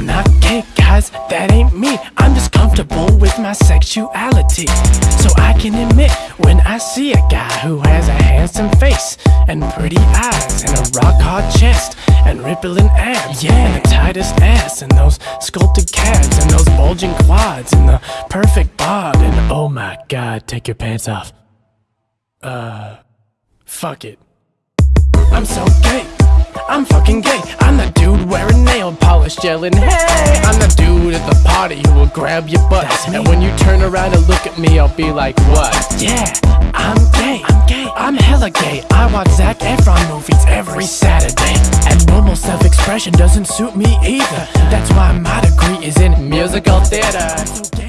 I'm not gay, guys, that ain't me. I'm just comfortable with my sexuality. So I can admit when I see a guy who has a handsome face and pretty eyes and a rock hard chest and rippling abs, yeah, and the tightest ass and those sculpted calves and those bulging quads and the perfect bod and oh my god, take your pants off. Uh, fuck it. I'm so gay. I'm fucking gay. I'm the dude wearing yelling, Hey! I'm the dude at the party who will grab your butt. And when you turn around and look at me, I'll be like, What? Yeah, I'm gay. I'm gay. I'm hella gay. I watch Zac Efron movies every Saturday. And normal self expression doesn't suit me either. That's why my degree is in musical theater.